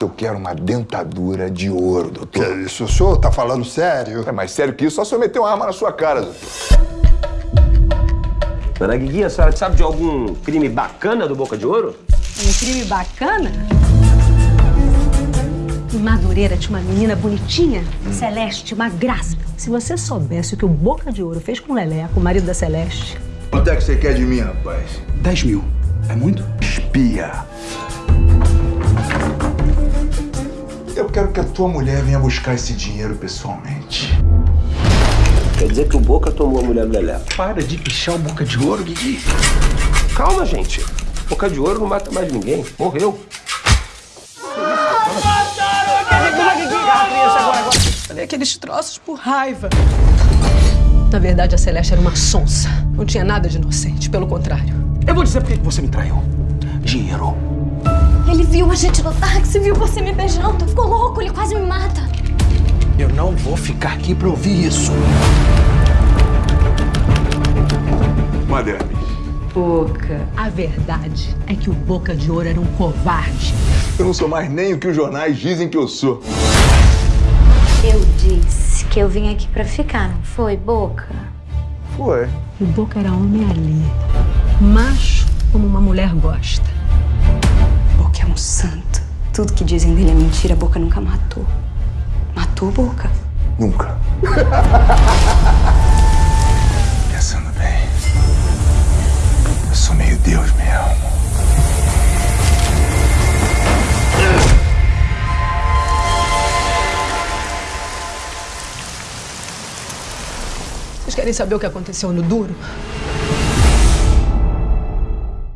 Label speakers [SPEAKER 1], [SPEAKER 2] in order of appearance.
[SPEAKER 1] Eu quero uma dentadura de ouro,
[SPEAKER 2] Que
[SPEAKER 1] doutor.
[SPEAKER 2] é isso? O senhor tá falando sério?
[SPEAKER 1] É mais sério que isso, só se eu meter uma arma na sua cara, doutor.
[SPEAKER 3] Dona Guiguinha, a senhora sabe de algum crime bacana do Boca de Ouro?
[SPEAKER 4] Um crime bacana? Em Madureira tinha uma menina bonitinha, Celeste, uma graça. Se você soubesse o que o Boca de Ouro fez com o Leleco, o marido da Celeste.
[SPEAKER 1] Quanto é que você quer de mim, rapaz?
[SPEAKER 5] 10 mil. É muito?
[SPEAKER 1] Espia. Eu quero que a tua mulher venha buscar esse dinheiro pessoalmente.
[SPEAKER 3] Quer dizer que o Boca tomou a mulher do Lelé.
[SPEAKER 5] Para de pichar o boca de ouro, Guigui.
[SPEAKER 3] Calma, gente. Boca de Ouro não mata mais ninguém. Morreu.
[SPEAKER 4] Falei aqueles troços por raiva. Na verdade, a Celeste era uma sonsa. Não tinha nada de inocente, pelo contrário.
[SPEAKER 5] Eu vou dizer por que você me traiu. Dinheiro.
[SPEAKER 6] Ele viu a gente no táxi, viu você me beijando. Ficou quase me mata.
[SPEAKER 5] Eu não vou ficar aqui pra ouvir isso.
[SPEAKER 1] Madame.
[SPEAKER 4] Boca. A verdade é que o Boca de Ouro era um covarde.
[SPEAKER 1] Eu não sou mais nem o que os jornais dizem que eu sou.
[SPEAKER 6] Eu disse que eu vim aqui pra ficar, não foi, Boca?
[SPEAKER 1] Foi.
[SPEAKER 4] O Boca era homem ali. Macho como uma mulher gosta.
[SPEAKER 7] Boca é um santo. Tudo que dizem dele é mentira, Boca nunca matou. Matou Boca?
[SPEAKER 1] Nunca. Pensando bem, eu sou meio Deus mesmo.
[SPEAKER 4] Vocês querem saber o que aconteceu no Duro?